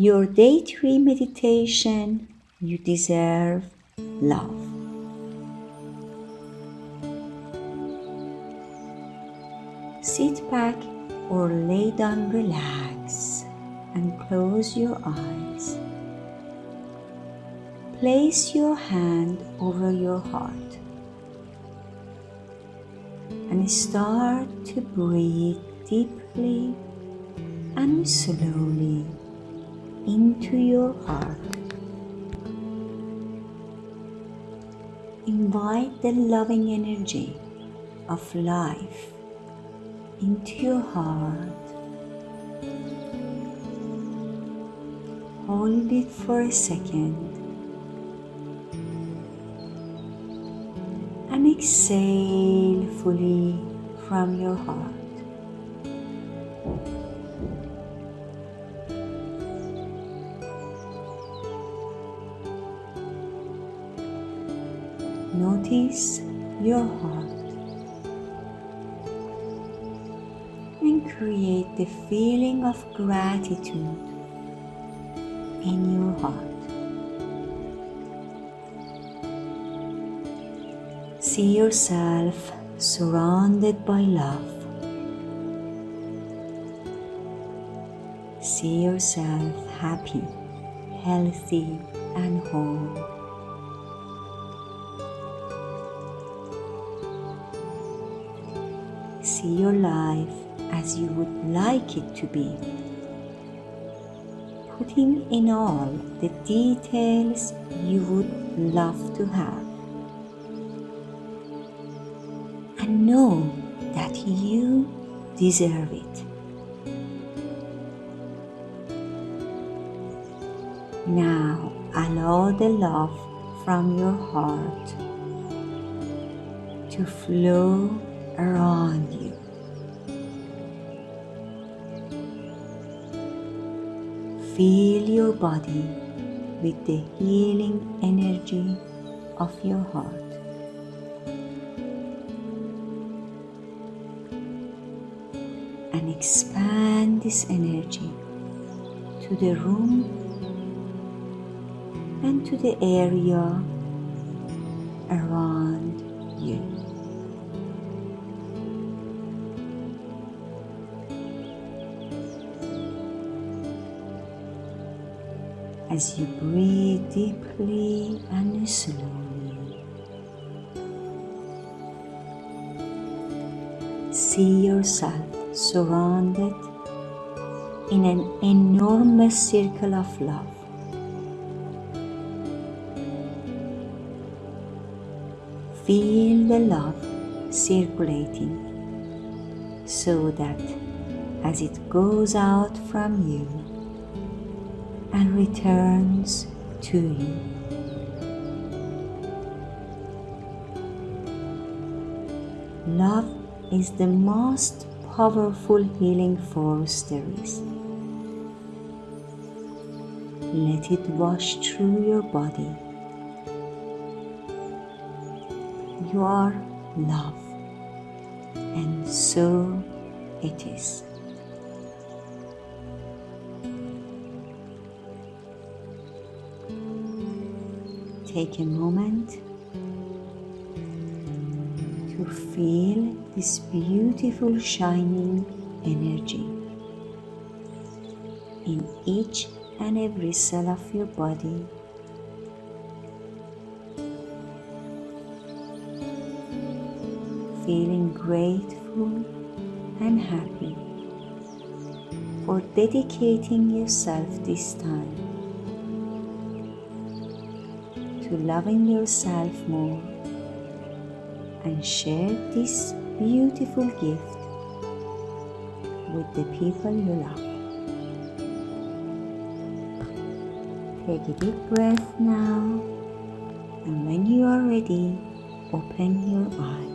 your day three meditation, you deserve love. Sit back or lay down, relax, and close your eyes. Place your hand over your heart and start to breathe deeply and slowly into your heart. Invite the loving energy of life into your heart. Hold it for a second and exhale fully from your heart. Notice your heart and create the feeling of gratitude in your heart. See yourself surrounded by love. See yourself happy, healthy, and whole. See your life as you would like it to be, putting in all the details you would love to have. And know that you deserve it. Now allow the love from your heart to flow around you. Feel your body with the healing energy of your heart. And expand this energy to the room and to the area around you. As you breathe deeply and slowly. See yourself surrounded in an enormous circle of love. Feel the love circulating so that as it goes out from you, and returns to you. Love is the most powerful healing force there is. Let it wash through your body. You are love, and so it is. Take a moment to feel this beautiful shining energy in each and every cell of your body. Feeling grateful and happy for dedicating yourself this time to loving yourself more and share this beautiful gift with the people you love. Take a deep breath now and when you are ready, open your eyes.